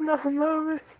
No mames.